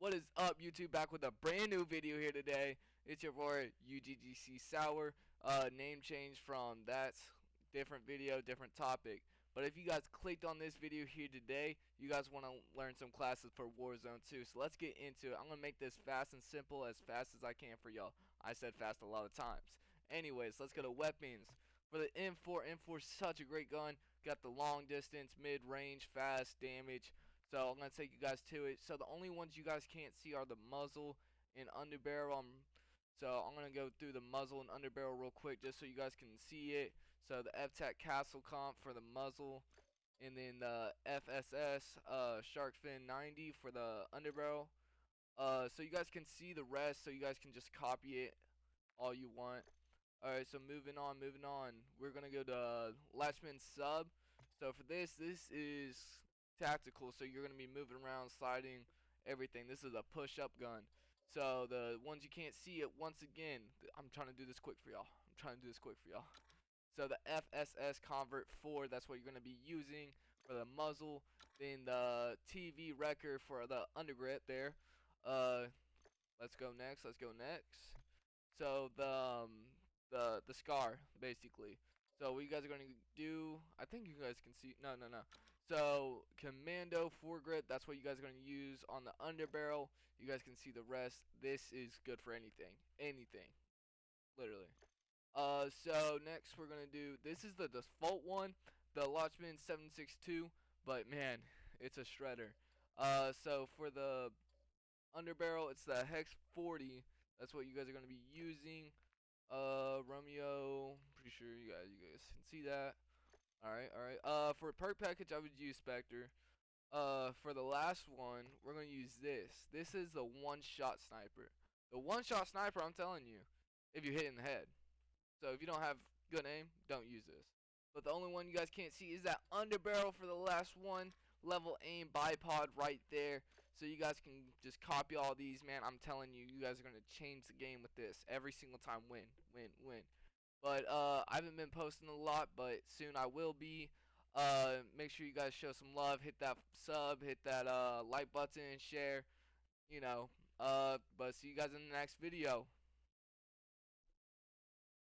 What is up, YouTube? Back with a brand new video here today. It's your boy UGGC Sour. Uh, name change from that's different video, different topic. But if you guys clicked on this video here today, you guys want to learn some classes for Warzone 2. So let's get into it. I'm gonna make this fast and simple, as fast as I can for y'all. I said fast a lot of times. Anyways, let's go to weapons. For the M4, M4 is such a great gun. Got the long distance, mid range, fast damage. So I'm gonna take you guys to it. So the only ones you guys can't see are the muzzle and underbarrel. Um, so I'm gonna go through the muzzle and underbarrel real quick just so you guys can see it. So the FTAC Castle Comp for the muzzle, and then the FSS uh, Shark Fin 90 for the underbarrel. Uh, so you guys can see the rest. So you guys can just copy it all you want. Alright, so moving on, moving on. We're gonna go to Lachmann Sub. So for this, this is tactical, so you're going to be moving around, sliding, everything. This is a push-up gun. So the ones you can't see it, once again, I'm trying to do this quick for y'all. I'm trying to do this quick for y'all. So the FSS Covert 4, that's what you're going to be using for the muzzle. Then the TV Wrecker for the undergrip there. Uh, let's go next. Let's go next. So the um, the the scar basically. So what you guys are going to do? I think you guys can see. No, no, no. So commando foregrip, that's what you guys are going to use on the underbarrel. You guys can see the rest. This is good for anything. Anything. Literally. Uh, so next we're going to do, this is the default one, the Lachmann 762, but man, it's a shredder. Uh, so for the underbarrel, it's the Hex 40. That's what you guys are going to be using. Uh, Romeo, pretty sure you guys, you guys can see that. Alright, alright. Uh, for a perk package, I would use Spectre. Uh, for the last one, we're going to use this. This is the one-shot sniper. The one-shot sniper, I'm telling you, if you hit in the head. So if you don't have good aim, don't use this. But the only one you guys can't see is that underbarrel for the last one. Level aim bipod right there. So you guys can just copy all these, man. I'm telling you, you guys are going to change the game with this. Every single time, win, win, win. But uh, I haven't been posting a lot, but soon I will be. Uh, make sure you guys show some love. Hit that sub, hit that uh, like button, and share. You know. Uh, but see you guys in the next video.